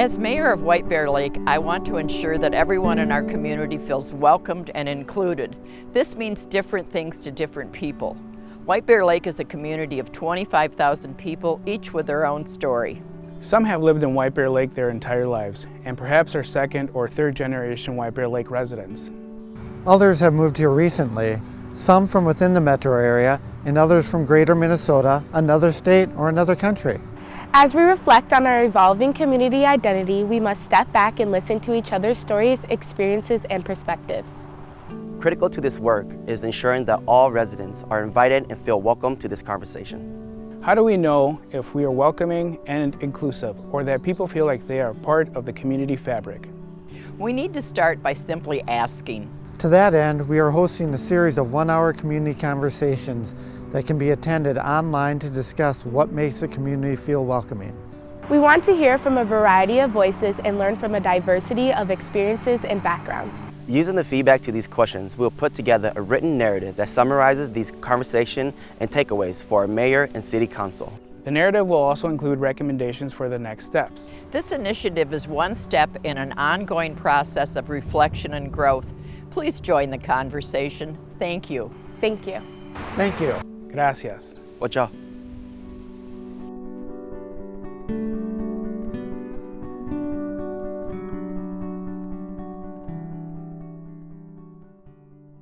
As mayor of White Bear Lake, I want to ensure that everyone in our community feels welcomed and included. This means different things to different people. White Bear Lake is a community of 25,000 people, each with their own story. Some have lived in White Bear Lake their entire lives, and perhaps are second or third generation White Bear Lake residents. Others have moved here recently, some from within the metro area, and others from greater Minnesota, another state, or another country. As we reflect on our evolving community identity, we must step back and listen to each other's stories, experiences, and perspectives. Critical to this work is ensuring that all residents are invited and feel welcome to this conversation. How do we know if we are welcoming and inclusive, or that people feel like they are part of the community fabric? We need to start by simply asking. To that end, we are hosting a series of one-hour community conversations that can be attended online to discuss what makes a community feel welcoming. We want to hear from a variety of voices and learn from a diversity of experiences and backgrounds. Using the feedback to these questions, we'll put together a written narrative that summarizes these conversations and takeaways for our mayor and city council. The narrative will also include recommendations for the next steps. This initiative is one step in an ongoing process of reflection and growth. Please join the conversation. Thank you. Thank you. Thank you. Gracias. Chao.